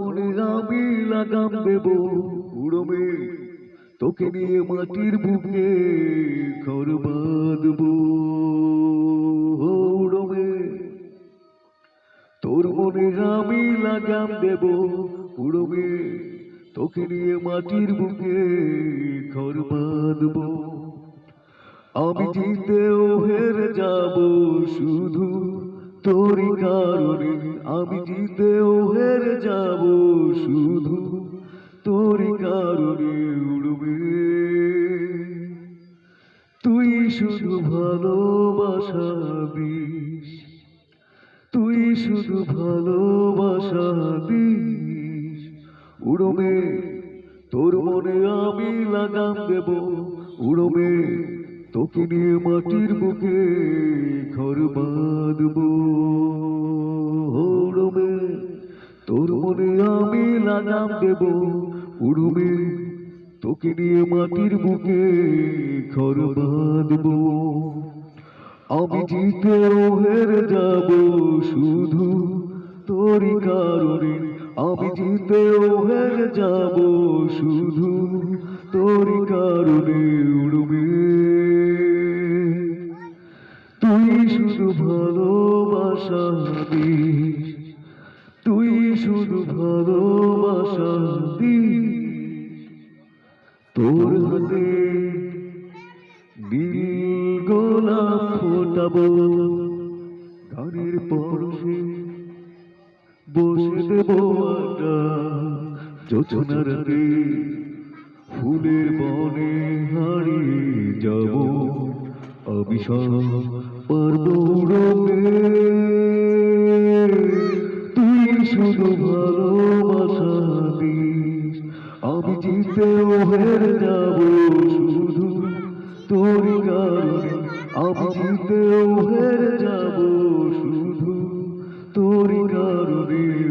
মনে আমি লাগাম দেব উড়মে। তোকে নিয়ে মাটির বুকে ঘর বাঁধব। উড়মে। তোর মনে আমি লাগাম দেব উড়মে। তোকে নিয়ে মাটির বুকে ঘর বাঁধব। আমি জিতেও হেরে যাব শুধু তোরই কারণে আমি জিতেও হেরে যাব শুধু তোরই কারণে উড়বে। তুই শুধু ভালোবাসা দিস, তুই শুধু ভালোবাসা দিস। উড়বে, তোর মনে আমি লাগাম দেব। উড়বে, তোকে নিয়ে মাটির বুকে তোর মনে আমি লাগাম দেব। উড়বে তোকে নিয়ে মাটির বুকে ঘর বাঁধব। আমি জিতেও হেরে যাব শুধু তোরই কারণে। আমি জিতেও হেরে যাব শুধু তোরই কারণে উড়বে তুই শুধু ভালোবাসা দিস তুই শুধু ভালোবাসা দিস তোর হাতে গোলাপ ফোটাবো গানের পরশে বসে দেব আটা যোচনা রাতে। ফুলের বনে হারিয়ে যাব। আমি সব পারব শুধু ভালোবাসা দিস আমি জিতেও হেরে যাব শুধু তোর কারণে। আমি জিতেও হেরে যাব শুধু তোর কারণে।